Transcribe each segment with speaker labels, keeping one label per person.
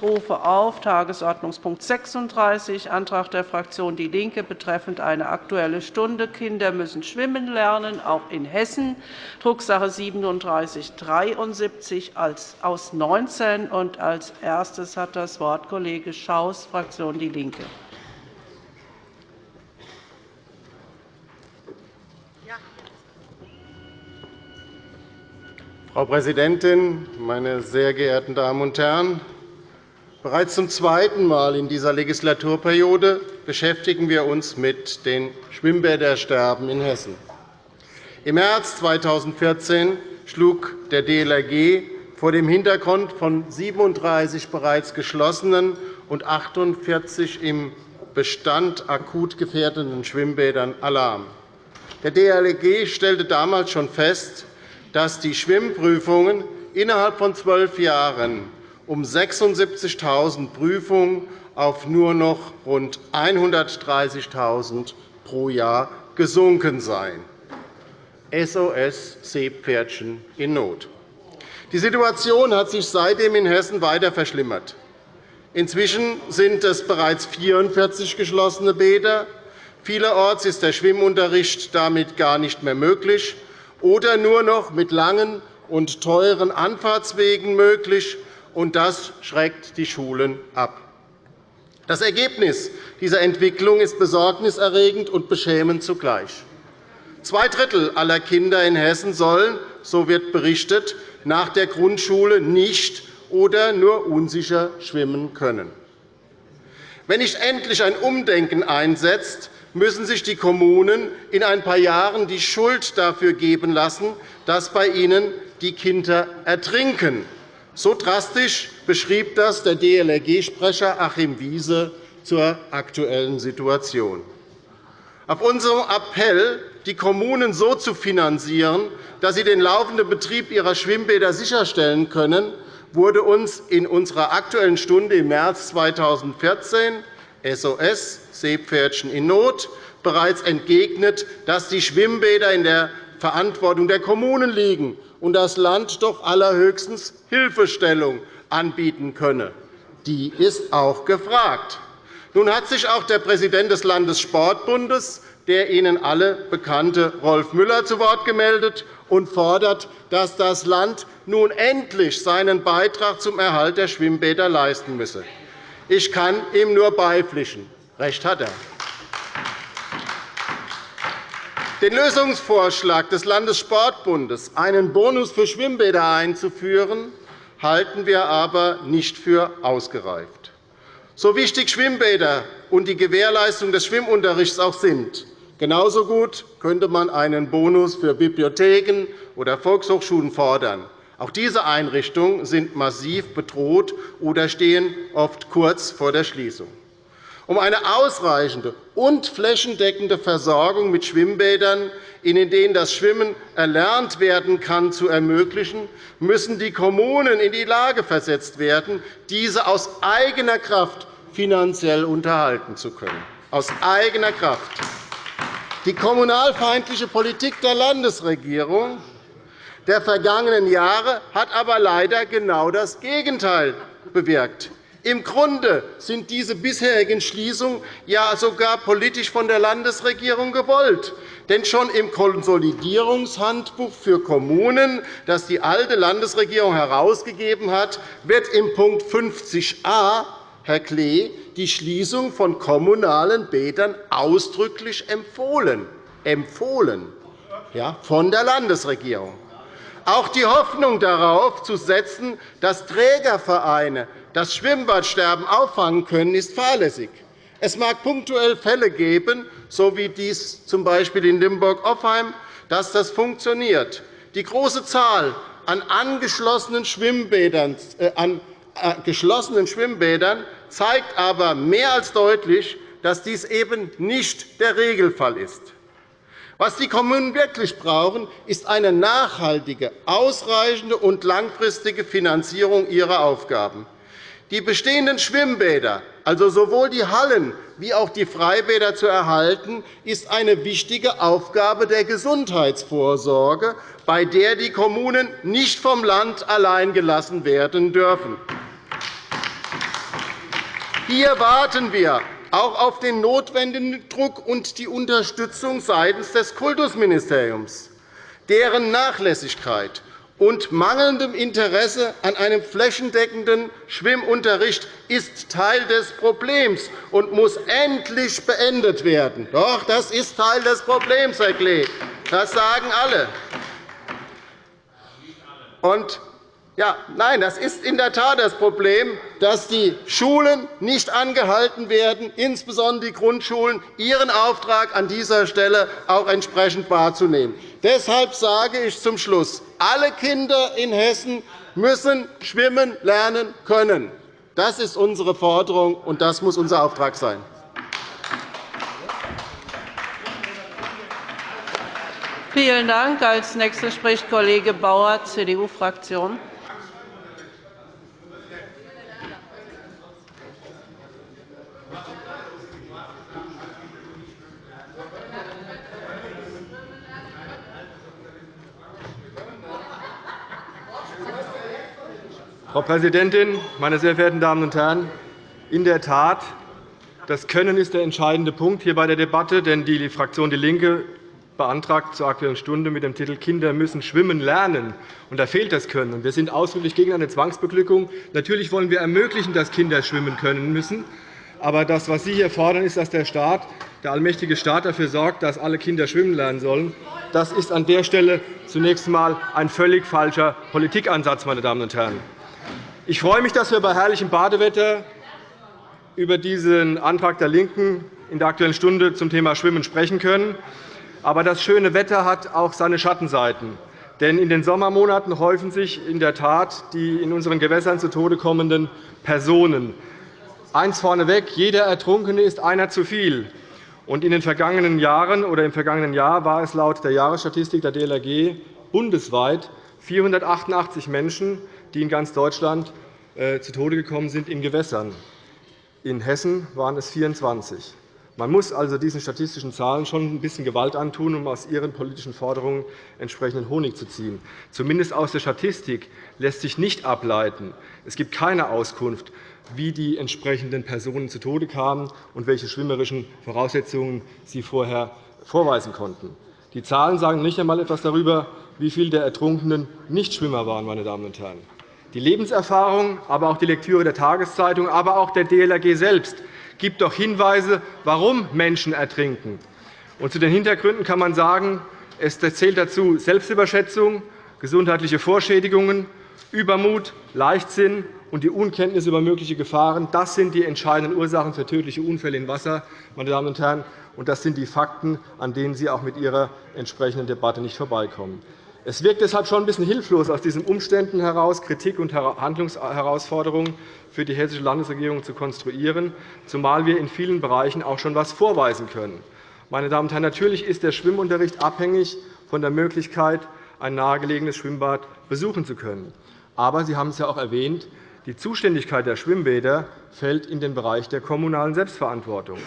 Speaker 1: Ich rufe auf Tagesordnungspunkt 36, Antrag der Fraktion DIE LINKE betreffend eine Aktuelle Stunde Kinder müssen schwimmen lernen, auch in Hessen, Drucksache 3773 aus 19. Als erstes hat das Wort Kollege Schaus, Fraktion DIE LINKE.
Speaker 2: Frau Präsidentin, meine sehr geehrten Damen und Herren! Bereits zum zweiten Mal in dieser Legislaturperiode beschäftigen wir uns mit den Schwimmbädersterben in Hessen. Im März 2014 schlug der DLRG vor dem Hintergrund von 37 bereits geschlossenen und 48 im Bestand akut gefährdenden Schwimmbädern Alarm. Der DLRG stellte damals schon fest, dass die Schwimmprüfungen innerhalb von zwölf Jahren um 76.000 Prüfungen auf nur noch rund 130.000 pro Jahr gesunken seien. SOS Seepferdchen in Not. Die Situation hat sich seitdem in Hessen weiter verschlimmert. Inzwischen sind es bereits 44 geschlossene Bäder. Vielerorts ist der Schwimmunterricht damit gar nicht mehr möglich oder nur noch mit langen und teuren Anfahrtswegen möglich, und das schreckt die Schulen ab. Das Ergebnis dieser Entwicklung ist besorgniserregend und beschämend zugleich. Zwei Drittel aller Kinder in Hessen sollen, so wird berichtet, nach der Grundschule nicht oder nur unsicher schwimmen können. Wenn nicht endlich ein Umdenken einsetzt, müssen sich die Kommunen in ein paar Jahren die Schuld dafür geben lassen, dass bei ihnen die Kinder ertrinken. So drastisch beschrieb das der DLRG-Sprecher Achim Wiese zur aktuellen Situation. Auf unserem Appell, die Kommunen so zu finanzieren, dass sie den laufenden Betrieb ihrer Schwimmbäder sicherstellen können, wurde uns in unserer Aktuellen Stunde im März 2014 SOS Seepferdchen in Not bereits entgegnet, dass die Schwimmbäder in der Verantwortung der Kommunen liegen und das Land doch allerhöchstens Hilfestellung anbieten könne. Die ist auch gefragt. Nun hat sich auch der Präsident des Landessportbundes, der Ihnen alle bekannte Rolf Müller, zu Wort gemeldet und fordert, dass das Land nun endlich seinen Beitrag zum Erhalt der Schwimmbäder leisten müsse. Ich kann ihm nur beipflichten. Recht hat er. Den Lösungsvorschlag des Landessportbundes, einen Bonus für Schwimmbäder einzuführen, halten wir aber nicht für ausgereift. So wichtig Schwimmbäder und die Gewährleistung des Schwimmunterrichts auch sind, genauso gut könnte man einen Bonus für Bibliotheken oder Volkshochschulen fordern. Auch diese Einrichtungen sind massiv bedroht oder stehen oft kurz vor der Schließung. Um eine ausreichende und flächendeckende Versorgung mit Schwimmbädern, in denen das Schwimmen erlernt werden kann, zu ermöglichen, müssen die Kommunen in die Lage versetzt werden, diese aus eigener Kraft finanziell unterhalten zu können. Aus eigener Kraft. Die kommunalfeindliche Politik der Landesregierung der vergangenen Jahre hat aber leider genau das Gegenteil bewirkt. Im Grunde sind diese bisherigen Schließungen ja sogar politisch von der Landesregierung gewollt. Denn schon im Konsolidierungshandbuch für Kommunen, das die alte Landesregierung herausgegeben hat, wird im Punkt 50a, Herr Klee, die Schließung von kommunalen Bädern ausdrücklich empfohlen, empfohlen ja, von der Landesregierung. Auch die Hoffnung darauf zu setzen, dass Trägervereine das Schwimmbadsterben auffangen können, ist fahrlässig. Es mag punktuell Fälle geben, so wie dies z. B. in Limburg-Offheim, dass das funktioniert. Die große Zahl an angeschlossenen Schwimmbädern, äh, an äh, geschlossenen Schwimmbädern zeigt aber mehr als deutlich, dass dies eben nicht der Regelfall ist. Was die Kommunen wirklich brauchen, ist eine nachhaltige, ausreichende und langfristige Finanzierung ihrer Aufgaben. Die bestehenden Schwimmbäder, also sowohl die Hallen wie auch die Freibäder zu erhalten, ist eine wichtige Aufgabe der Gesundheitsvorsorge, bei der die Kommunen nicht vom Land allein gelassen werden dürfen. Hier warten wir auch auf den notwendigen Druck und die Unterstützung seitens des Kultusministeriums. Deren Nachlässigkeit und mangelndem Interesse an einem flächendeckenden Schwimmunterricht ist Teil des Problems und muss endlich beendet werden. Doch, das ist Teil des Problems, Herr Klee. Das sagen alle. Und ja, nein, das ist in der Tat das Problem, dass die Schulen nicht angehalten werden, insbesondere die Grundschulen, ihren Auftrag an dieser Stelle auch entsprechend wahrzunehmen. Deshalb sage ich zum Schluss, alle Kinder in Hessen müssen schwimmen lernen können. Das ist unsere Forderung, und das muss unser Auftrag sein.
Speaker 1: Vielen Dank. Als nächster spricht Kollege Bauer, CDU-Fraktion.
Speaker 3: Frau Präsidentin, meine sehr verehrten Damen und Herren! In der Tat, das Können ist der entscheidende Punkt hier bei der Debatte. Denn die Fraktion DIE LINKE beantragt zur Aktuellen Stunde mit dem Titel Kinder müssen schwimmen lernen. Und da fehlt das Können. Wir sind ausdrücklich gegen eine Zwangsbeglückung. Natürlich wollen wir ermöglichen, dass Kinder schwimmen können müssen. Aber das, was Sie hier fordern, ist, dass der Staat, der allmächtige Staat dafür sorgt, dass alle Kinder schwimmen lernen sollen. Das ist an der Stelle zunächst einmal ein völlig falscher Politikansatz. Meine Damen und Herren. Ich freue mich, dass wir bei herrlichem Badewetter über diesen Antrag der LINKEN in der Aktuellen Stunde zum Thema Schwimmen sprechen können. Aber das schöne Wetter hat auch seine Schattenseiten. Denn in den Sommermonaten häufen sich in der Tat die in unseren Gewässern zu Tode kommenden Personen. Eins vorneweg, jeder Ertrunkene ist einer zu viel. Und in den vergangenen Jahren oder im vergangenen Jahr war es laut der Jahresstatistik der DLRG bundesweit 488 Menschen, die in ganz Deutschland äh, zu Tode gekommen sind in Gewässern. In Hessen waren es 24. Man muss also diesen statistischen Zahlen schon ein bisschen Gewalt antun, um aus ihren politischen Forderungen entsprechenden Honig zu ziehen. Zumindest aus der Statistik lässt sich nicht ableiten. Es gibt keine Auskunft, wie die entsprechenden Personen zu Tode kamen und welche schwimmerischen Voraussetzungen sie vorher vorweisen konnten. Die Zahlen sagen nicht einmal etwas darüber, wie viele der Ertrunkenen Nichtschwimmer waren. Meine Damen und Herren. Die Lebenserfahrung, aber auch die Lektüre der Tageszeitung, aber auch der DLRG selbst gibt doch Hinweise, warum Menschen ertrinken. Und zu den Hintergründen kann man sagen, es zählt dazu Selbstüberschätzung, gesundheitliche Vorschädigungen, Übermut, Leichtsinn und die Unkenntnis über mögliche Gefahren. Das sind die entscheidenden Ursachen für tödliche Unfälle im Wasser. Meine Damen und Herren. Und das sind die Fakten, an denen Sie auch mit Ihrer entsprechenden Debatte nicht vorbeikommen. Es wirkt deshalb schon ein bisschen hilflos, aus diesen Umständen heraus Kritik und Handlungsherausforderungen für die Hessische Landesregierung zu konstruieren, zumal wir in vielen Bereichen auch schon etwas vorweisen können. Meine Damen und Herren, natürlich ist der Schwimmunterricht abhängig von der Möglichkeit, ein nahegelegenes Schwimmbad besuchen zu können. Aber Sie haben es ja auch erwähnt, die Zuständigkeit der Schwimmbäder fällt in den Bereich der kommunalen Selbstverantwortung.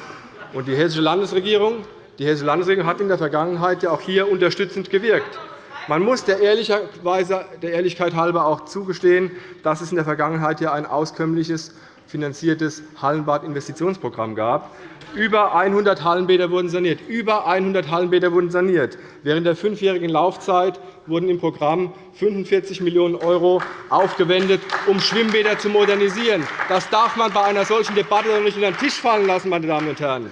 Speaker 3: Die Hessische Landesregierung die Hessische Landesregierung hat in der Vergangenheit auch hier unterstützend gewirkt. Man muss der Ehrlichkeit halber auch zugestehen, dass es in der Vergangenheit ein auskömmliches finanziertes Hallenbadinvestitionsprogramm gab. Über 100 Hallenbäder wurden saniert. Über 100 Hallenbäder wurden saniert. Während der fünfjährigen Laufzeit wurden im Programm 45 Millionen € aufgewendet, um Schwimmbäder zu modernisieren. Das darf man bei einer solchen Debatte nicht unter den Tisch fallen lassen. Meine Damen und Herren.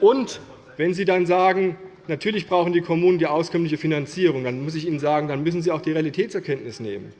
Speaker 3: Und wenn Sie dann sagen, Natürlich brauchen die Kommunen die auskömmliche Finanzierung. Dann muss ich Ihnen sagen, dann müssen Sie auch die Realitätserkenntnis nehmen.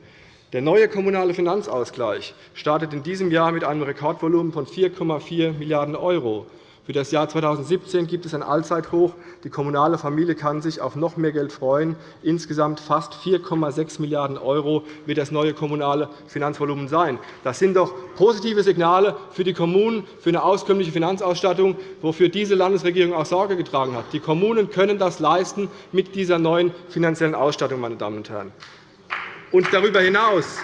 Speaker 3: Der neue Kommunale Finanzausgleich startet in diesem Jahr mit einem Rekordvolumen von 4,4 Milliarden €. Für das Jahr 2017 gibt es ein Allzeithoch. Die kommunale Familie kann sich auf noch mehr Geld freuen. Insgesamt fast 4,6 Milliarden € wird das neue kommunale Finanzvolumen sein. Das sind doch positive Signale für die Kommunen, für eine auskömmliche Finanzausstattung, wofür diese Landesregierung auch Sorge getragen hat. Die Kommunen können das leisten mit dieser neuen finanziellen Ausstattung. Meine Damen und Herren. Und darüber hinaus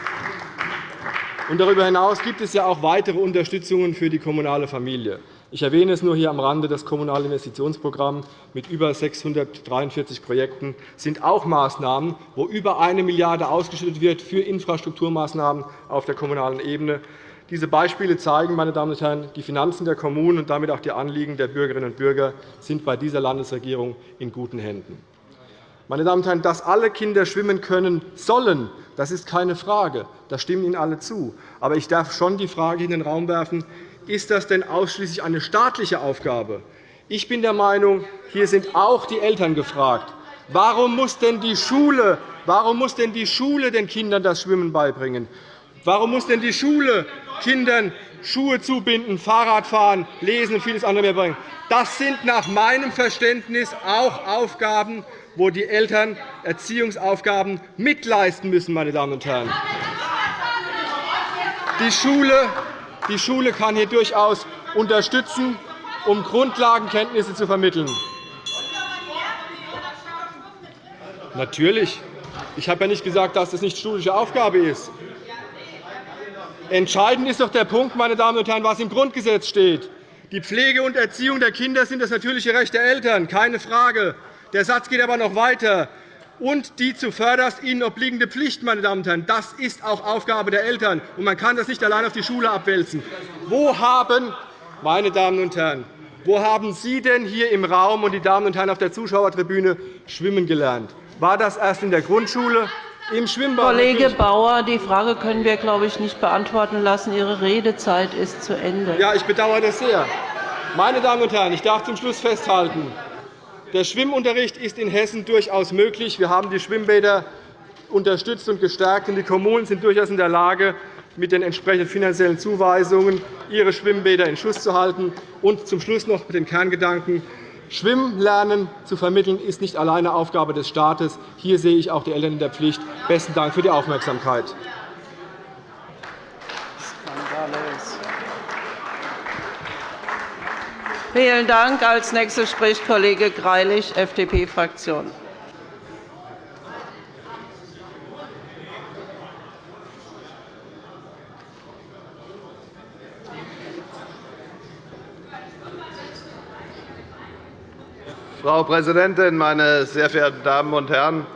Speaker 3: und darüber hinaus gibt es ja auch weitere Unterstützungen für die kommunale Familie. Ich erwähne es nur hier am Rande. Das Kommunale Investitionsprogramm mit über 643 Projekten sind auch Maßnahmen, wo über 1 Milliarde € ausgeschüttet wird für Infrastrukturmaßnahmen auf der kommunalen Ebene. Diese Beispiele zeigen, meine Damen und Herren, die Finanzen der Kommunen und damit auch die Anliegen der Bürgerinnen und Bürger sind bei dieser Landesregierung in guten Händen. Meine Damen und Herren, dass alle Kinder schwimmen können sollen, das ist keine Frage. Da stimmen Ihnen alle zu. Aber ich darf schon die Frage in den Raum werfen, ist das denn ausschließlich eine staatliche Aufgabe? Ich bin der Meinung, hier sind auch die Eltern gefragt. Warum muss denn die Schule, warum muss denn die Schule den Kindern das Schwimmen beibringen? Warum muss denn die Schule Kindern Schuhe zubinden, Fahrrad fahren, lesen und vieles andere mehr bringen? Das sind nach meinem Verständnis auch Aufgaben, wo die Eltern Erziehungsaufgaben mitleisten müssen. Meine Damen und Herren. Die Schule, die Schule kann hier durchaus unterstützen, um Grundlagenkenntnisse zu vermitteln. Natürlich. Ich habe ja nicht gesagt, dass das nicht schulische Aufgabe ist. Entscheidend ist doch der Punkt, meine Damen und Herren, was im Grundgesetz steht. Die Pflege und Erziehung der Kinder sind das natürliche Recht der Eltern, keine Frage. Der Satz geht aber noch weiter. Und die zuvörderst ihnen obliegende Pflicht, meine Damen und Herren, das ist auch Aufgabe der Eltern. Und man kann das nicht allein auf die Schule abwälzen. Wo haben, meine Damen und Herren, wo haben Sie denn hier im Raum und die Damen und Herren auf der Zuschauertribüne schwimmen gelernt? War das erst in der Grundschule? Im Schwimmbad
Speaker 1: Kollege Bauer, die Frage können wir, glaube ich, nicht beantworten lassen. Ihre Redezeit ist zu Ende.
Speaker 3: Ja, ich bedauere das sehr. Meine Damen und Herren, ich darf zum Schluss festhalten, der Schwimmunterricht ist in Hessen durchaus möglich. Wir haben die Schwimmbäder unterstützt und gestärkt. und Die Kommunen sind durchaus in der Lage, mit den entsprechenden finanziellen Zuweisungen ihre Schwimmbäder in Schuss zu halten. Und zum Schluss noch den Kerngedanken. Schwimmlernen zu vermitteln, ist nicht alleine Aufgabe des Staates. Hier sehe ich auch die Eltern in der Pflicht. Besten Dank für die Aufmerksamkeit.
Speaker 1: Vielen Dank. Als nächster spricht Kollege Greilich, FDP-Fraktion.
Speaker 4: Frau Präsidentin, meine sehr verehrten Damen und Herren!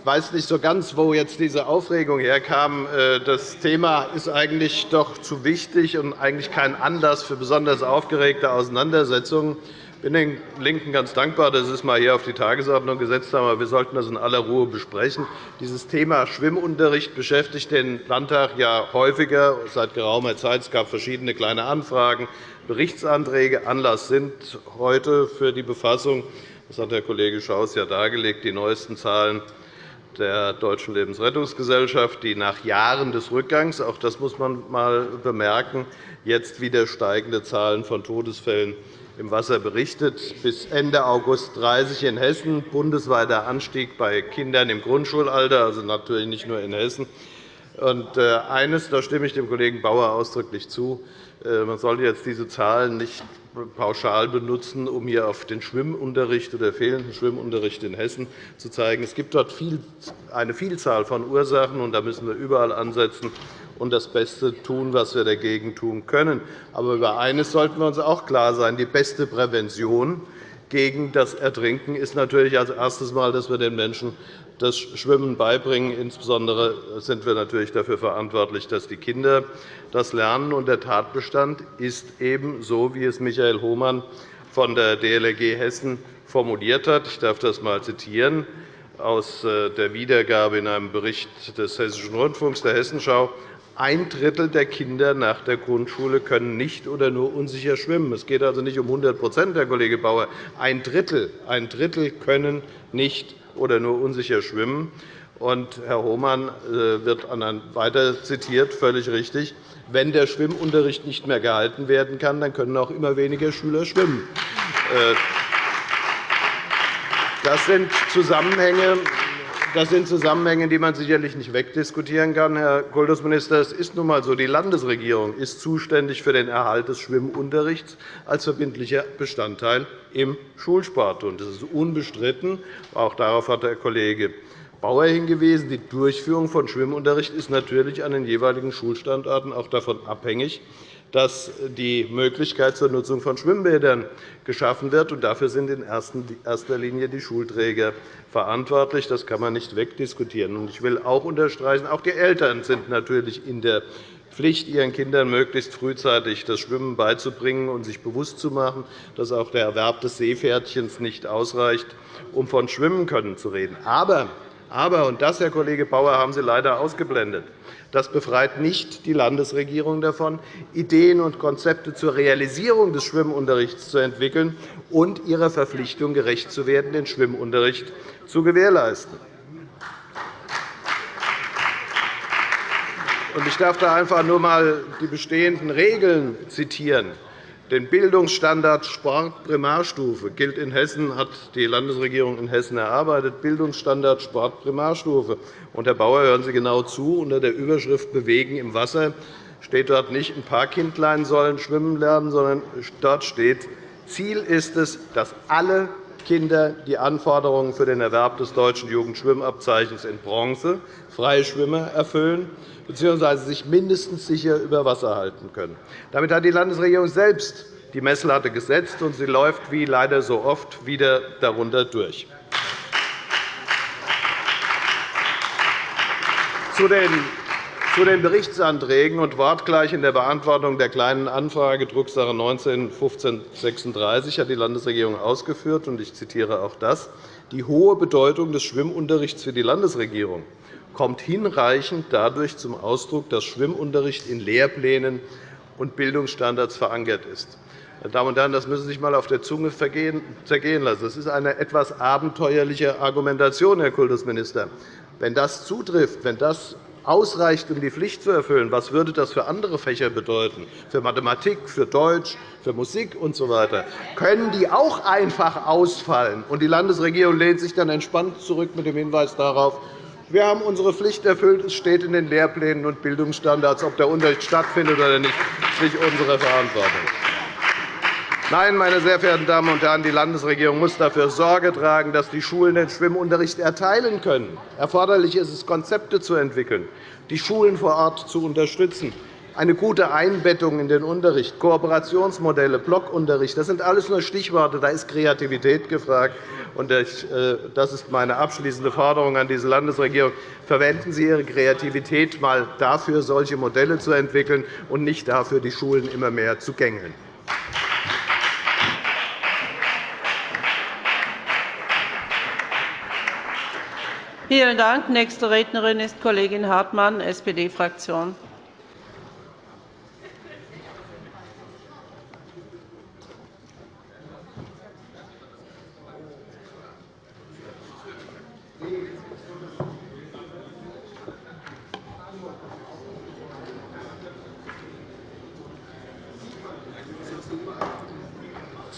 Speaker 4: Ich weiß nicht so ganz, wo jetzt diese Aufregung herkam. Äh, das Thema ist eigentlich doch zu wichtig und eigentlich kein Anlass für besonders aufgeregte Auseinandersetzungen. Ich bin den LINKEN ganz dankbar, dass Sie es einmal hier auf die Tagesordnung gesetzt haben. Aber wir sollten das in aller Ruhe besprechen. Dieses Thema Schwimmunterricht beschäftigt den Landtag ja häufiger seit geraumer Zeit. Es gab verschiedene kleine Anfragen, Berichtsanträge. Anlass sind heute für die Befassung, das hat Herr Kollege Schaus ja dargelegt, die neuesten Zahlen der Deutschen Lebensrettungsgesellschaft, die nach Jahren des Rückgangs, auch das muss man einmal bemerken, jetzt wieder steigende Zahlen von Todesfällen im Wasser berichtet. Bis Ende August 30 in Hessen, bundesweiter Anstieg bei Kindern im Grundschulalter, also natürlich nicht nur in Hessen. Und äh, eines, da stimme ich dem Kollegen Bauer ausdrücklich zu, äh, man sollte jetzt diese Zahlen nicht pauschal benutzen, um hier auf den Schwimmunterricht oder fehlenden Schwimmunterricht in Hessen zu zeigen. Es gibt dort eine Vielzahl von Ursachen, und da müssen wir überall ansetzen und das Beste tun, was wir dagegen tun können. Aber über eines sollten wir uns auch klar sein. Die beste Prävention gegen das Ertrinken ist natürlich als erstes Mal, dass wir den Menschen das Schwimmen beibringen. Insbesondere sind wir natürlich dafür verantwortlich, dass die Kinder das lernen. Und der Tatbestand ist eben so, wie es Michael Hohmann von der DLRG Hessen formuliert hat. Ich darf das einmal zitieren aus äh, der Wiedergabe in einem Bericht des Hessischen Rundfunks der Hessenschau. Ein Drittel der Kinder nach der Grundschule können nicht oder nur unsicher schwimmen. Es geht also nicht um 100% Herr Kollege Bauer. Ein Drittel, ein Drittel können nicht oder nur unsicher schwimmen. Und Herr Hohmann äh, wird weiter zitiert, völlig richtig. Wenn der Schwimmunterricht nicht mehr gehalten werden kann, dann können auch immer weniger Schüler schwimmen. Äh, das sind Zusammenhänge, das sind Zusammenhänge, die man sicherlich nicht wegdiskutieren kann, Herr Kultusminister. Es ist nun einmal so, die Landesregierung ist zuständig für den Erhalt des Schwimmunterrichts als verbindlicher Bestandteil im Schulsport. Das ist unbestritten. Auch darauf hat der Kollege Bauer hingewiesen. Die Durchführung von Schwimmunterricht ist natürlich an den jeweiligen Schulstandorten auch davon abhängig, dass die Möglichkeit zur Nutzung von Schwimmbädern geschaffen wird. Dafür sind in erster Linie die Schulträger verantwortlich. Das kann man nicht wegdiskutieren. Ich will auch unterstreichen, auch die Eltern sind natürlich in der Pflicht, ihren Kindern möglichst frühzeitig das Schwimmen beizubringen und sich bewusst zu machen, dass auch der Erwerb des Seepferdchens nicht ausreicht, um von Schwimmen können zu reden. Aber, aber und das, Herr Kollege Bauer, haben Sie leider ausgeblendet. Das befreit nicht die Landesregierung davon, Ideen und Konzepte zur Realisierung des Schwimmunterrichts zu entwickeln und ihrer Verpflichtung gerecht zu werden, den Schwimmunterricht zu gewährleisten. Ich darf da einfach nur einmal die bestehenden Regeln zitieren. Den Bildungsstandard Sport Primarstufe gilt in Hessen, hat die Landesregierung in Hessen erarbeitet. Bildungsstandard Sport Primarstufe. Und, Herr Bauer, hören Sie genau zu. Unter der Überschrift Bewegen im Wasser steht dort nicht, ein paar Kindlein sollen schwimmen lernen, sondern dort steht, Ziel ist es, dass alle Kinder die Anforderungen für den Erwerb des deutschen Jugendschwimmabzeichens in Bronze Freischwimmer erfüllen bzw. sich mindestens sicher über Wasser halten können. Damit hat die Landesregierung selbst die Messlatte gesetzt, und sie läuft, wie leider so oft, wieder darunter durch. Zu den zu den Berichtsanträgen und wortgleich in der Beantwortung der Kleinen Anfrage Drucksache 19-1536 hat die Landesregierung ausgeführt, und ich zitiere auch das, die hohe Bedeutung des Schwimmunterrichts für die Landesregierung kommt hinreichend dadurch zum Ausdruck, dass Schwimmunterricht in Lehrplänen und Bildungsstandards verankert ist. Meine Damen und Herren, das müssen Sie sich einmal auf der Zunge zergehen lassen. Das ist eine etwas abenteuerliche Argumentation, Herr Kultusminister. Wenn das zutrifft, wenn das ausreicht, um die Pflicht zu erfüllen, was würde das für andere Fächer bedeuten, für Mathematik, für Deutsch, für Musik usw., so können die auch einfach ausfallen. Und die Landesregierung lehnt sich dann entspannt zurück mit dem Hinweis darauf, wir haben unsere Pflicht erfüllt. Es steht in den Lehrplänen und Bildungsstandards. Ob der Unterricht stattfindet oder nicht, ist nicht unsere Verantwortung. Nein, meine sehr verehrten Damen und Herren, die Landesregierung muss dafür Sorge tragen, dass die Schulen den Schwimmunterricht erteilen können. Erforderlich ist es, Konzepte zu entwickeln, die Schulen vor Ort zu unterstützen, eine gute Einbettung in den Unterricht, Kooperationsmodelle, Blockunterricht. Das sind alles nur Stichworte. Da ist Kreativität gefragt. Äh, das ist meine abschließende Forderung an diese Landesregierung. Verwenden Sie Ihre Kreativität einmal dafür, solche Modelle zu entwickeln, und nicht dafür, die Schulen immer mehr zu gängeln.
Speaker 1: Vielen Dank. Nächste Rednerin ist Kollegin Hartmann, SPD-Fraktion.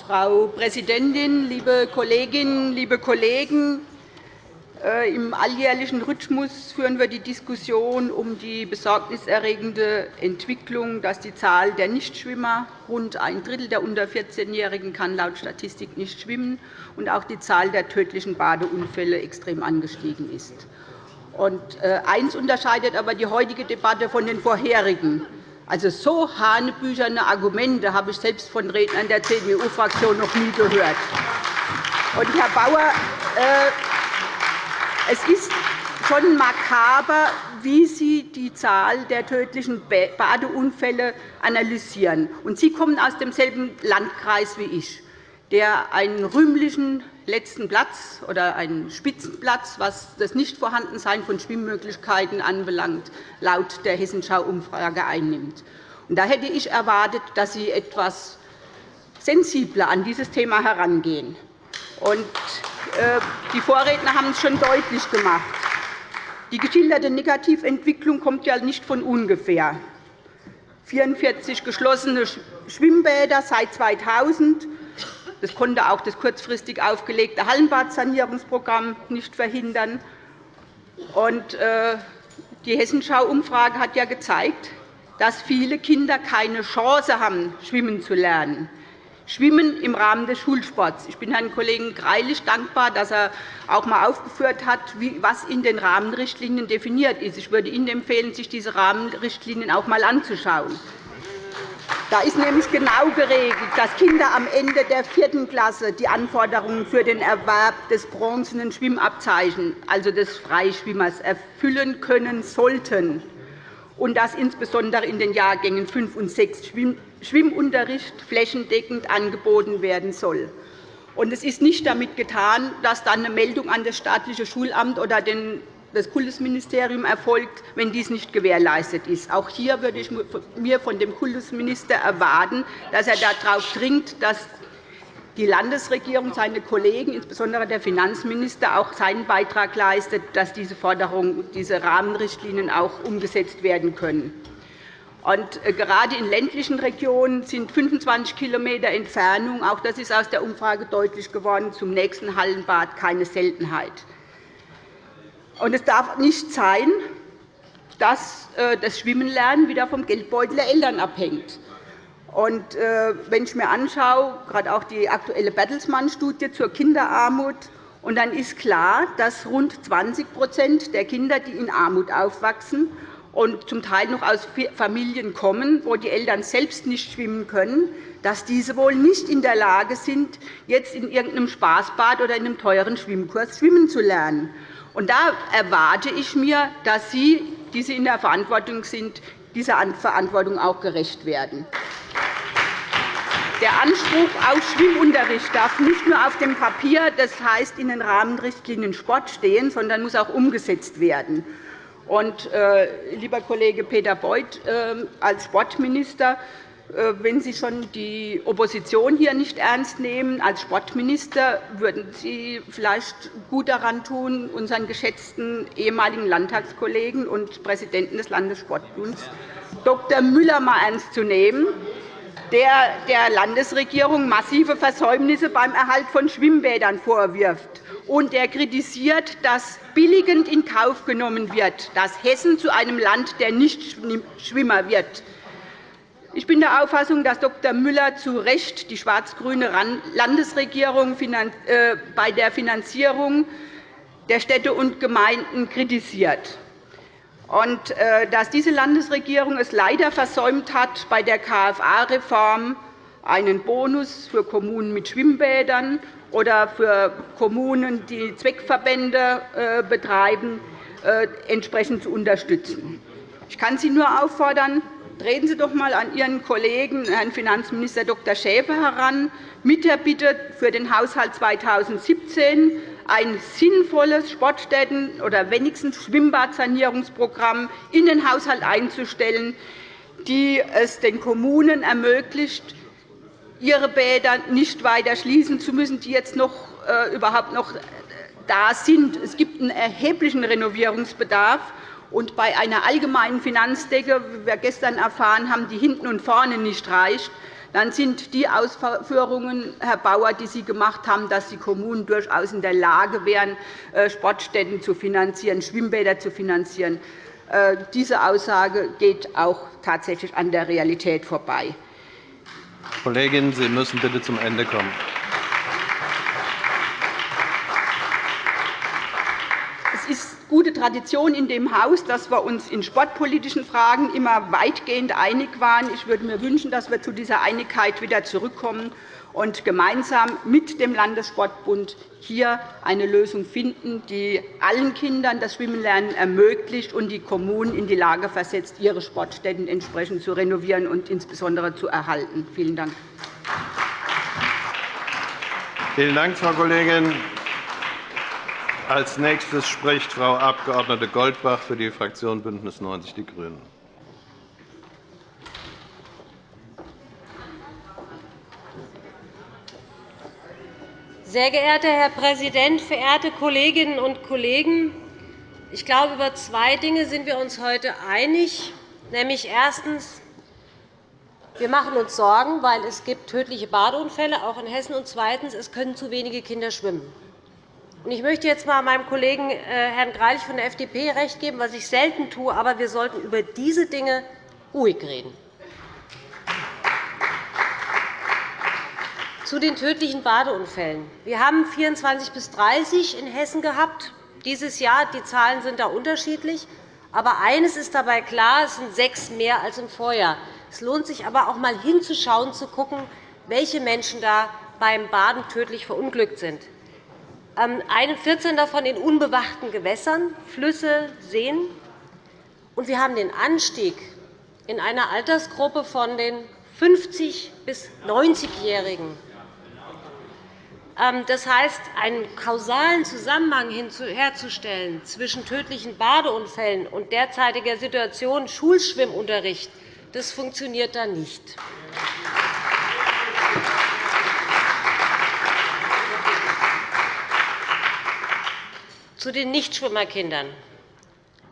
Speaker 5: Frau Präsidentin, liebe Kolleginnen, liebe Kollegen! Äh, Im alljährlichen Rhythmus führen wir die Diskussion um die besorgniserregende Entwicklung, dass die Zahl der Nichtschwimmer rund ein Drittel der unter 14-Jährigen kann laut Statistik nicht schwimmen und auch die Zahl der tödlichen Badeunfälle extrem angestiegen ist. Äh, eins unterscheidet aber die heutige Debatte von den vorherigen. Also so hanebücherne Argumente habe ich selbst von Rednern der CDU-Fraktion noch nie gehört. Und, Herr Bauer, äh, es ist schon makaber, wie Sie die Zahl der tödlichen Badeunfälle analysieren. Sie kommen aus demselben Landkreis wie ich, der einen rühmlichen letzten Platz oder einen Spitzenplatz, was das Nichtvorhandensein von Schwimmmöglichkeiten anbelangt, laut der Hessenschau-Umfrage einnimmt. Da hätte ich erwartet, dass Sie etwas sensibler an dieses Thema herangehen. Äh, die Vorredner haben es schon deutlich gemacht. Die geschilderte Negativentwicklung kommt ja nicht von ungefähr. 44 geschlossene Schwimmbäder seit 2000. Das konnte auch das kurzfristig aufgelegte Hallenbadsanierungsprogramm nicht verhindern. Äh, die Hessenschau-Umfrage hat ja gezeigt, dass viele Kinder keine Chance haben, schwimmen zu lernen. Schwimmen im Rahmen des Schulsports. Ich bin Herrn Kollegen Greilich dankbar, dass er auch einmal aufgeführt hat, was in den Rahmenrichtlinien definiert ist. Ich würde Ihnen empfehlen, sich diese Rahmenrichtlinien auch einmal anzuschauen. Da ist nämlich genau geregelt, dass Kinder am Ende der vierten Klasse die Anforderungen für den Erwerb des bronzenen Schwimmabzeichens, also des Freischwimmers, erfüllen können sollten. und dass insbesondere in den Jahrgängen 5 und 6 Schwimmunterricht flächendeckend angeboten werden soll. Es ist nicht damit getan, dass dann eine Meldung an das staatliche Schulamt oder das Kultusministerium erfolgt, wenn dies nicht gewährleistet ist. Auch hier würde ich mir von dem Kultusminister erwarten, dass er darauf dringt, dass die Landesregierung, seine Kollegen, insbesondere der Finanzminister, auch seinen Beitrag leistet, dass diese Forderungen, diese Rahmenrichtlinien auch umgesetzt werden können. Äh, gerade in ländlichen Regionen sind 25 km Entfernung, auch das ist aus der Umfrage deutlich geworden, zum nächsten Hallenbad keine Seltenheit. Es darf nicht sein, dass äh, das Schwimmenlernen wieder vom Geldbeutel der Eltern abhängt. Äh, wenn ich mir anschaue, gerade auch die aktuelle Bertelsmann-Studie zur Kinderarmut, und dann ist klar, dass rund 20% der Kinder, die in Armut aufwachsen und zum Teil noch aus Familien kommen, wo die Eltern selbst nicht schwimmen können, dass diese wohl nicht in der Lage sind, jetzt in irgendeinem Spaßbad oder in einem teuren Schwimmkurs schwimmen zu lernen. Und da erwarte ich mir, dass Sie, die Sie in der Verantwortung sind, dieser Verantwortung auch gerecht werden. Der Anspruch auf Schwimmunterricht darf nicht nur auf dem Papier, das heißt in den Rahmenrichtlinien Sport, stehen, sondern muss auch umgesetzt werden. Und, äh, lieber Kollege Peter Beuth, äh, als Sportminister äh, wenn Sie schon die Opposition hier nicht ernst nehmen, als Sportminister würden Sie vielleicht gut daran tun, unseren geschätzten ehemaligen Landtagskollegen und Präsidenten des Landessportbunds Dr. Müller mal ernst zu nehmen, der der Landesregierung massive Versäumnisse beim Erhalt von Schwimmbädern vorwirft und der kritisiert, dass billigend in Kauf genommen wird, dass Hessen zu einem Land der Nichtschwimmer wird. Ich bin der Auffassung, dass Dr. Müller zu Recht die schwarz-grüne Landesregierung äh, bei der Finanzierung der Städte und Gemeinden kritisiert und äh, dass diese Landesregierung es leider versäumt hat, bei der KFA-Reform einen Bonus für Kommunen mit Schwimmbädern oder für Kommunen, die Zweckverbände äh, betreiben, entsprechend zu unterstützen. Ich kann Sie nur auffordern, Treten Sie doch einmal an Ihren Kollegen, Herrn Finanzminister Dr. Schäfer, heran, mit der Bitte, für den Haushalt 2017 ein sinnvolles Sportstätten- oder wenigstens Schwimmbadsanierungsprogramm in den Haushalt einzustellen, die es den Kommunen ermöglicht, ihre Bäder nicht weiter schließen zu müssen, die jetzt noch, äh, überhaupt noch da sind. Es gibt einen erheblichen Renovierungsbedarf. Und bei einer allgemeinen Finanzdecke, wie wir gestern erfahren haben, die hinten und vorne nicht reicht, dann sind die Ausführungen, Herr Bauer, die Sie gemacht haben, dass die Kommunen durchaus in der Lage wären, äh, Sportstätten zu finanzieren, Schwimmbäder zu finanzieren. Äh, diese Aussage geht auch tatsächlich an der Realität vorbei.
Speaker 4: Kollegin, Sie müssen bitte zum Ende kommen.
Speaker 5: Gute Tradition in dem Haus, dass wir uns in sportpolitischen Fragen immer weitgehend einig waren. Ich würde mir wünschen, dass wir zu dieser Einigkeit wieder zurückkommen und gemeinsam mit dem Landessportbund hier eine Lösung finden, die allen Kindern das Schwimmenlernen ermöglicht und die Kommunen in die Lage versetzt, ihre Sportstätten entsprechend zu renovieren und insbesondere zu erhalten. Vielen Dank.
Speaker 4: Vielen Dank, Frau Kollegin. Als nächstes spricht Frau Abg. Goldbach für die Fraktion BÜNDNIS 90 die GRÜNEN.
Speaker 6: Sehr geehrter Herr Präsident, verehrte Kolleginnen und Kollegen! Ich glaube, über zwei Dinge sind wir uns heute einig. Nämlich erstens. Wir machen uns Sorgen, weil es gibt tödliche Badeunfälle, auch in Hessen. Und zweitens. Es können zu wenige Kinder schwimmen. Ich möchte jetzt einmal meinem Kollegen äh, Herrn Greilich von der FDP recht geben, was ich selten tue. Aber wir sollten über diese Dinge ruhig reden. Zu den tödlichen Badeunfällen. Wir haben 24 bis 30 in Hessen gehabt. Dieses Jahr die Zahlen sind da unterschiedlich. Aber eines ist dabei klar, es sind sechs mehr als im Vorjahr. Es lohnt sich aber auch einmal hinzuschauen, zu schauen, welche Menschen da beim Baden tödlich verunglückt sind. 14 ähm, davon in unbewachten Gewässern, Flüsse, Seen. Und wir haben den Anstieg in einer Altersgruppe von den 50- bis 90-Jährigen. Ähm, das heißt, einen kausalen Zusammenhang herzustellen zwischen tödlichen Badeunfällen und derzeitiger Situation Schulschwimmunterricht, das funktioniert da nicht. Zu den Nichtschwimmerkindern.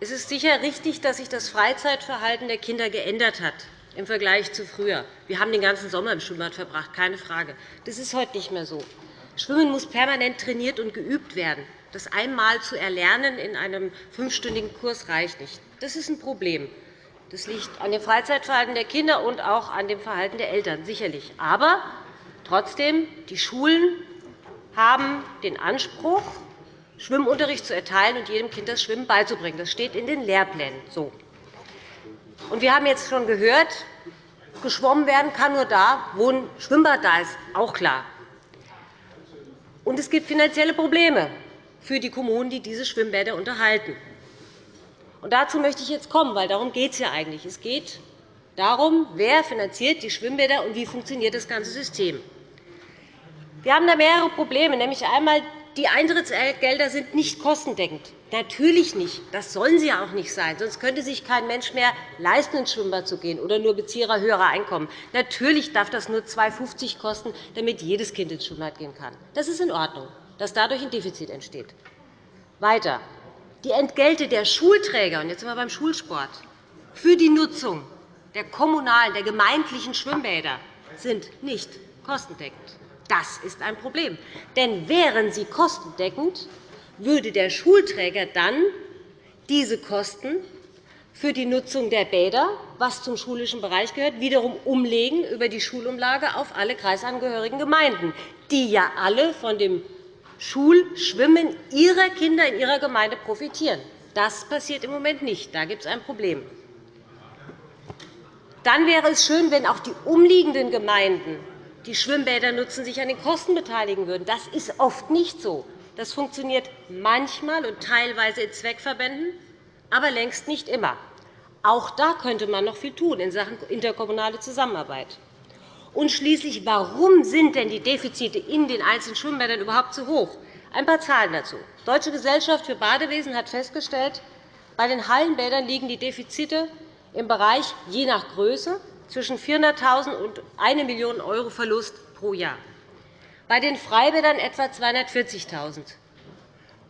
Speaker 6: Es ist sicher richtig, dass sich das Freizeitverhalten der Kinder geändert hat im Vergleich zu früher. Wir haben den ganzen Sommer im Schwimmbad verbracht, keine Frage. Das ist heute nicht mehr so. Schwimmen muss permanent trainiert und geübt werden. Das einmal zu erlernen in einem fünfstündigen Kurs reicht nicht. Das ist ein Problem. Das liegt an dem Freizeitverhalten der Kinder und auch an dem Verhalten der Eltern, sicherlich. Aber trotzdem, die Schulen haben den Anspruch, Schwimmunterricht zu erteilen und jedem Kind das Schwimmen beizubringen. Das steht in den Lehrplänen. So. Wir haben jetzt schon gehört, geschwommen werden kann nur da, wo ein Schwimmbad da ist. Auch klar. Und es gibt finanzielle Probleme für die Kommunen, die diese Schwimmbäder unterhalten. Und dazu möchte ich jetzt kommen, weil darum geht es ja eigentlich. Es geht darum, wer finanziert die Schwimmbäder und wie funktioniert das ganze System. Wir haben da mehrere Probleme, nämlich einmal die Eintrittsgelder sind nicht kostendeckend. Natürlich nicht. Das sollen sie auch nicht sein. Sonst könnte sich kein Mensch mehr leisten, ins Schwimmbad zu gehen oder nur Bezieher höherer Einkommen. Natürlich darf das nur 2,50 € kosten, damit jedes Kind ins Schwimmbad gehen kann. Das ist in Ordnung, dass dadurch ein Defizit entsteht. Weiter. Die Entgelte der Schulträger, und jetzt sind wir beim Schulsport, für die Nutzung der kommunalen, der gemeindlichen Schwimmbäder sind nicht kostendeckend. Das ist ein Problem. Denn wären sie kostendeckend, würde der Schulträger dann diese Kosten für die Nutzung der Bäder, was zum schulischen Bereich gehört, wiederum umlegen über die Schulumlage auf alle kreisangehörigen Gemeinden, die ja alle von dem Schulschwimmen ihrer Kinder in ihrer Gemeinde profitieren. Das passiert im Moment nicht. Da gibt es ein Problem. Dann wäre es schön, wenn auch die umliegenden Gemeinden die Schwimmbäder nutzen, sich an den Kosten beteiligen würden. Das ist oft nicht so. Das funktioniert manchmal und teilweise in Zweckverbänden, aber längst nicht immer. Auch da könnte man noch viel tun in Sachen interkommunale Zusammenarbeit. Und schließlich, warum sind denn die Defizite in den einzelnen Schwimmbädern überhaupt so hoch? Ein paar Zahlen dazu. Die Deutsche Gesellschaft für Badewesen hat festgestellt, bei den Hallenbädern liegen die Defizite im Bereich je nach Größe zwischen 400.000 und 1 Million € Verlust pro Jahr, bei den Freibädern etwa 240.000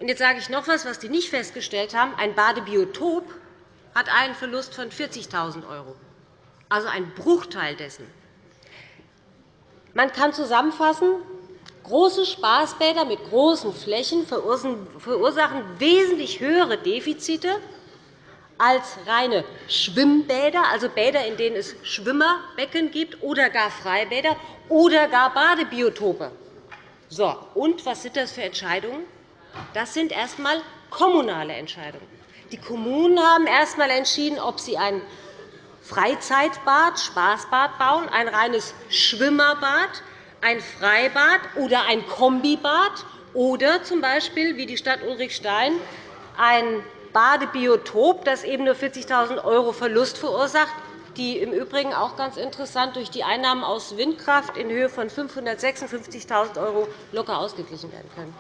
Speaker 6: Jetzt sage ich noch etwas, was die nicht festgestellt haben. Ein Badebiotop hat einen Verlust von 40.000 €, also ein Bruchteil dessen. Man kann zusammenfassen, große Spaßbäder mit großen Flächen verursachen wesentlich höhere Defizite als reine Schwimmbäder, also Bäder, in denen es Schwimmerbecken gibt, oder gar Freibäder oder gar Badebiotope. So, und was sind das für Entscheidungen? Das sind erst einmal kommunale Entscheidungen. Die Kommunen haben erst einmal entschieden, ob sie ein Freizeitbad, Spaßbad bauen, ein reines Schwimmerbad, ein Freibad oder ein Kombibad oder z. B. wie die Stadt Ulrichstein ein Badebiotop, das eben nur 40.000 € Verlust verursacht, die im Übrigen auch ganz interessant durch die Einnahmen aus Windkraft in Höhe von 556.000 € locker ausgeglichen werden können.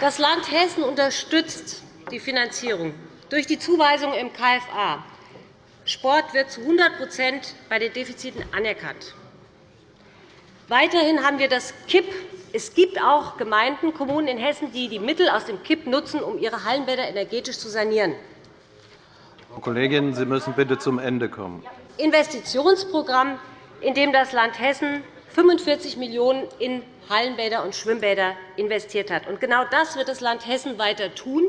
Speaker 6: Das Land Hessen unterstützt die Finanzierung durch die Zuweisung im KFA. Sport wird zu 100% bei den Defiziten anerkannt. Weiterhin haben wir das KIP. Es gibt auch Gemeinden, Kommunen in Hessen, die die Mittel aus dem KIP nutzen, um ihre Hallenbäder energetisch zu sanieren.
Speaker 4: Frau Kollegin, Sie müssen bitte zum Ende kommen.
Speaker 6: Investitionsprogramm, in dem das Land Hessen 45 Millionen € in Hallenbäder und Schwimmbäder investiert hat. Genau das wird das Land Hessen weiter tun,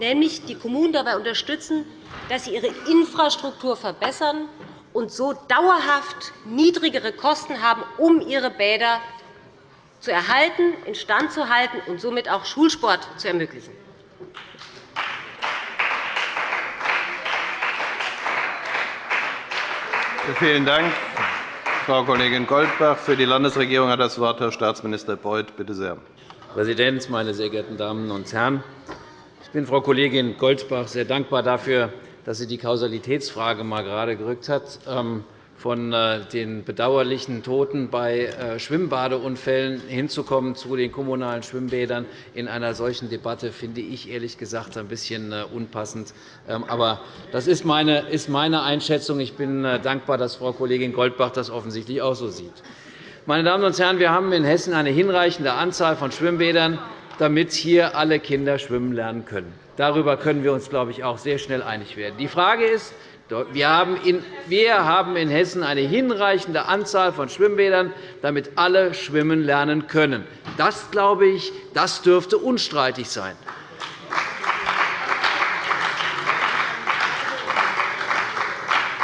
Speaker 6: nämlich die Kommunen dabei unterstützen, dass sie ihre Infrastruktur verbessern und so dauerhaft niedrigere Kosten haben, um ihre Bäder zu erhalten, instand zu halten und somit auch Schulsport zu ermöglichen.
Speaker 4: Vielen Dank, Frau Kollegin Goldbach. Für die Landesregierung hat das Wort Herr Staatsminister Beuth. Bitte sehr.
Speaker 7: Präsident, meine sehr geehrten Damen und Herren! Ich bin Frau Kollegin Goldbach sehr dankbar dafür, dass sie die Kausalitätsfrage mal gerade gerückt hat. Ähm, von äh, den bedauerlichen Toten bei äh, Schwimmbadeunfällen hinzukommen zu den kommunalen Schwimmbädern in einer solchen Debatte, finde ich ehrlich gesagt ein bisschen äh, unpassend. Ähm, aber das ist meine Einschätzung. Ich bin dankbar, dass Frau Kollegin Goldbach das offensichtlich auch so sieht. Meine Damen und Herren, wir haben in Hessen eine hinreichende Anzahl von Schwimmbädern, damit hier alle Kinder schwimmen lernen können. Darüber können wir uns, glaube ich, auch sehr schnell einig werden. Die Frage ist, wir haben in Hessen eine hinreichende Anzahl von Schwimmbädern, damit alle schwimmen lernen können. Das, glaube ich, das dürfte unstreitig sein.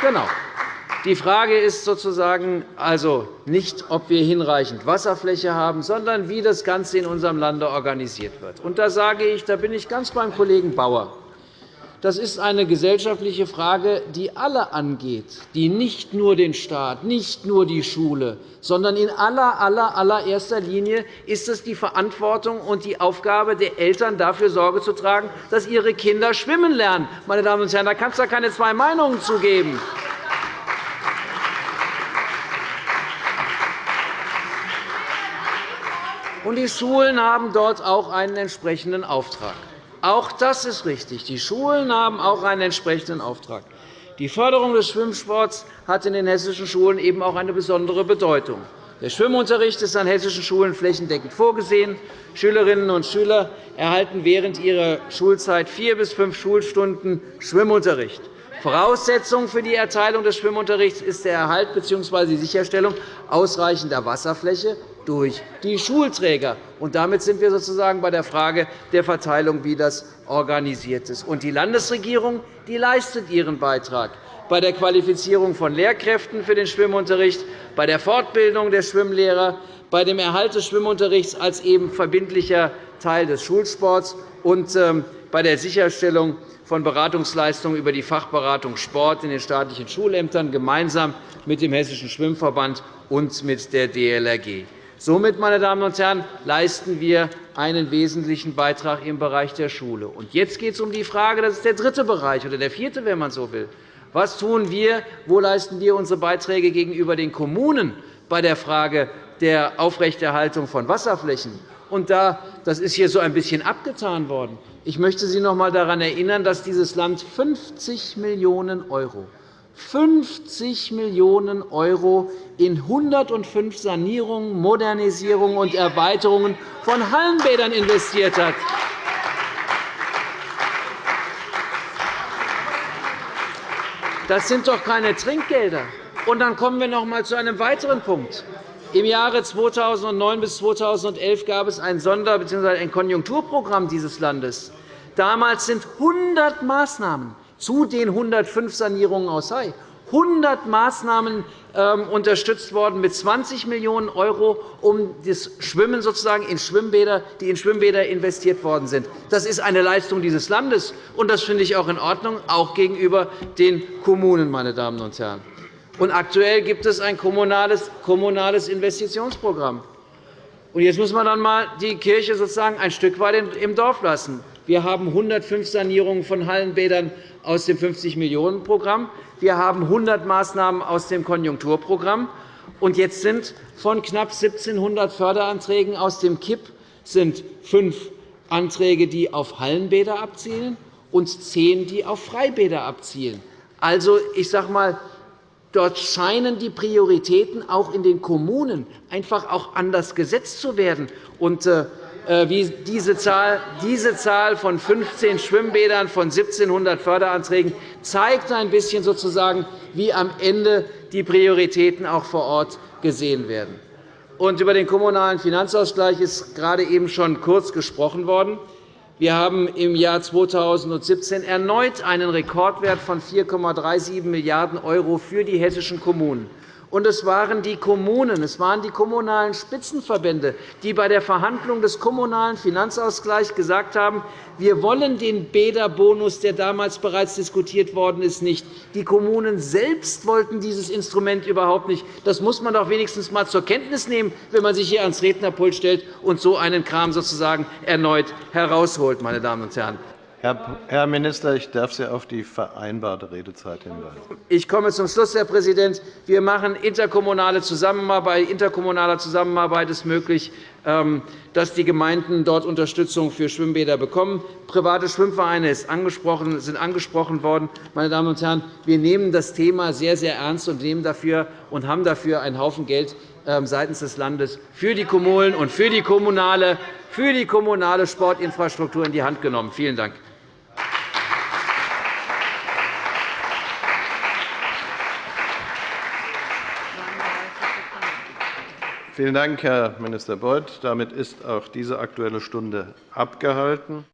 Speaker 7: Genau. Die Frage ist sozusagen also nicht, ob wir hinreichend Wasserfläche haben, sondern wie das Ganze in unserem Lande organisiert wird. Und da sage ich, da bin ich ganz beim Kollegen Bauer. Das ist eine gesellschaftliche Frage, die alle angeht, die nicht nur den Staat, nicht nur die Schule, sondern in aller, aller, allererster Linie ist es die Verantwortung und die Aufgabe der Eltern, dafür Sorge zu tragen, dass ihre Kinder schwimmen lernen. Meine Damen und Herren, da kann es keine zwei Meinungen zu geben. Und die Schulen haben dort auch einen entsprechenden Auftrag. Auch das ist richtig. Die Schulen haben auch einen entsprechenden Auftrag. Die Förderung des Schwimmsports hat in den hessischen Schulen eben auch eine besondere Bedeutung. Der Schwimmunterricht ist an hessischen Schulen flächendeckend vorgesehen. Schülerinnen und Schüler erhalten während ihrer Schulzeit vier bis fünf Schulstunden Schwimmunterricht. Voraussetzung für die Erteilung des Schwimmunterrichts ist der Erhalt bzw. die Sicherstellung ausreichender Wasserfläche durch die Schulträger. Und damit sind wir sozusagen bei der Frage der Verteilung, wie das organisiert ist. Und die Landesregierung die leistet ihren Beitrag bei der Qualifizierung von Lehrkräften für den Schwimmunterricht, bei der Fortbildung der Schwimmlehrer, bei dem Erhalt des Schwimmunterrichts als eben verbindlicher Teil des Schulsports und ähm, bei der Sicherstellung von Beratungsleistungen über die Fachberatung Sport in den staatlichen Schulämtern gemeinsam mit dem Hessischen Schwimmverband und mit der DLRG. Somit, meine Damen und Herren, leisten wir einen wesentlichen Beitrag im Bereich der Schule. Und jetzt geht es um die Frage, das ist der dritte Bereich oder der vierte, wenn man so will. Was tun wir, wo leisten wir unsere Beiträge gegenüber den Kommunen bei der Frage der Aufrechterhaltung von Wasserflächen? Und da, das ist hier so ein bisschen abgetan worden. Ich möchte Sie noch einmal daran erinnern, dass dieses Land 50 Millionen € 50 Millionen € in 105 Sanierungen, Modernisierungen und Erweiterungen von Hallenbädern investiert hat. Das sind doch keine Trinkgelder. Und dann kommen wir noch einmal zu einem weiteren Punkt. Im Jahre 2009 bis 2011 gab es ein Sonder- bzw. ein Konjunkturprogramm dieses Landes. Damals sind 100 Maßnahmen zu den 105 Sanierungen aus Hai 100 Maßnahmen ähm, unterstützt worden mit 20 Millionen €, um das Schwimmen sozusagen in Schwimmbäder, die in Schwimmbäder investiert worden sind. Das ist eine Leistung dieses Landes, und das finde ich auch in Ordnung, auch gegenüber den Kommunen. Meine Damen und Herren. Und aktuell gibt es ein kommunales Investitionsprogramm. Und jetzt muss man dann einmal die Kirche sozusagen ein Stück weit im Dorf lassen. Wir haben 105 Sanierungen von Hallenbädern aus dem 50-Millionen-Programm. Wir haben 100 Maßnahmen aus dem Konjunkturprogramm. Und jetzt sind von knapp 1.700 Förderanträgen aus dem KIP sind fünf Anträge, die auf Hallenbäder abzielen, und zehn, die auf Freibäder abzielen. Also, ich sage einmal, dort scheinen die Prioritäten auch in den Kommunen einfach auch anders gesetzt zu werden. Und, äh, wie diese Zahl, diese Zahl von 15 Schwimmbädern von 1.700 Förderanträgen zeigt ein bisschen sozusagen, wie am Ende die Prioritäten auch vor Ort gesehen werden. Und über den Kommunalen Finanzausgleich ist gerade eben schon kurz gesprochen worden. Wir haben im Jahr 2017 erneut einen Rekordwert von 4,37 Milliarden € für die hessischen Kommunen. Und es waren die Kommunen, es waren die kommunalen Spitzenverbände, die bei der Verhandlung des Kommunalen Finanzausgleichs gesagt haben, wir wollen den Bäderbonus, der damals bereits diskutiert worden ist, nicht. Die Kommunen selbst wollten dieses Instrument überhaupt nicht. Das muss man doch wenigstens einmal zur Kenntnis nehmen, wenn man sich hier ans Rednerpult stellt und so einen Kram sozusagen erneut herausholt. Meine Damen und Herren.
Speaker 4: Herr Minister, ich darf Sie auf die vereinbarte Redezeit hinweisen.
Speaker 7: Ich komme zum Schluss, Herr Präsident. Wir machen interkommunale Zusammenarbeit. Interkommunaler Zusammenarbeit ist möglich, ähm, dass die Gemeinden dort Unterstützung für Schwimmbäder bekommen. Private Schwimmvereine sind angesprochen worden. Meine Damen und Herren, wir nehmen das Thema sehr, sehr ernst und, nehmen dafür und haben dafür einen Haufen Geld ähm, seitens des Landes für die Kommunen und für die kommunale, für die kommunale Sportinfrastruktur in die Hand genommen. Vielen Dank.
Speaker 4: Vielen Dank, Herr Minister Beuth. Damit ist auch diese Aktuelle Stunde abgehalten.